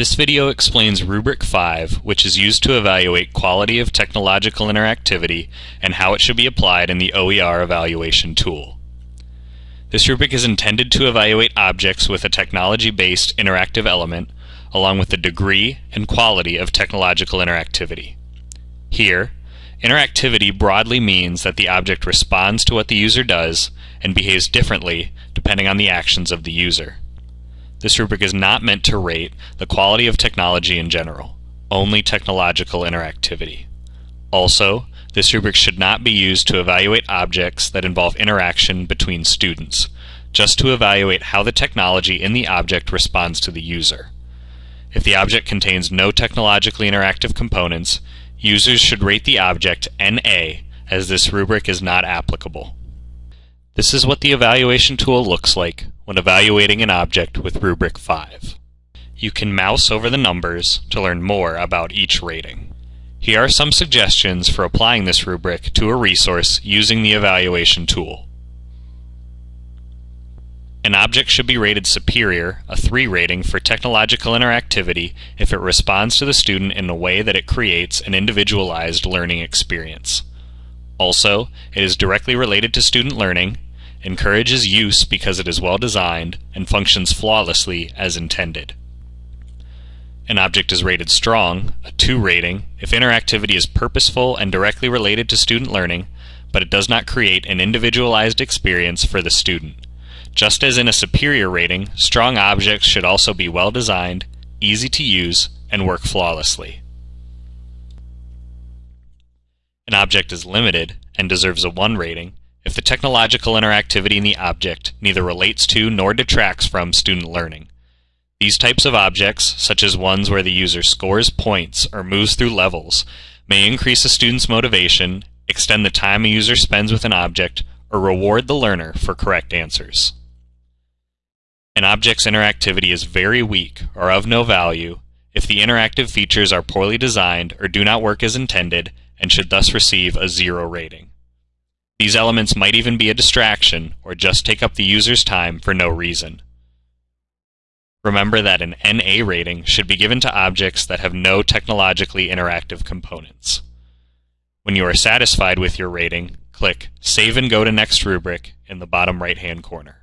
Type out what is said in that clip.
This video explains Rubric 5, which is used to evaluate quality of technological interactivity and how it should be applied in the OER evaluation tool. This rubric is intended to evaluate objects with a technology-based interactive element along with the degree and quality of technological interactivity. Here, interactivity broadly means that the object responds to what the user does and behaves differently depending on the actions of the user. This rubric is not meant to rate the quality of technology in general, only technological interactivity. Also, this rubric should not be used to evaluate objects that involve interaction between students, just to evaluate how the technology in the object responds to the user. If the object contains no technologically interactive components, users should rate the object NA as this rubric is not applicable. This is what the evaluation tool looks like when evaluating an object with Rubric 5. You can mouse over the numbers to learn more about each rating. Here are some suggestions for applying this rubric to a resource using the evaluation tool. An object should be rated superior, a 3 rating, for technological interactivity if it responds to the student in a way that it creates an individualized learning experience. Also, it is directly related to student learning encourages use because it is well designed and functions flawlessly as intended. An object is rated strong, a 2 rating, if interactivity is purposeful and directly related to student learning, but it does not create an individualized experience for the student. Just as in a superior rating, strong objects should also be well designed, easy to use, and work flawlessly. An object is limited and deserves a 1 rating if the technological interactivity in the object neither relates to nor detracts from student learning. These types of objects, such as ones where the user scores points or moves through levels, may increase a student's motivation, extend the time a user spends with an object, or reward the learner for correct answers. An object's interactivity is very weak or of no value if the interactive features are poorly designed or do not work as intended and should thus receive a zero rating. These elements might even be a distraction or just take up the user's time for no reason. Remember that an NA rating should be given to objects that have no technologically interactive components. When you are satisfied with your rating, click Save and go to Next Rubric in the bottom right-hand corner.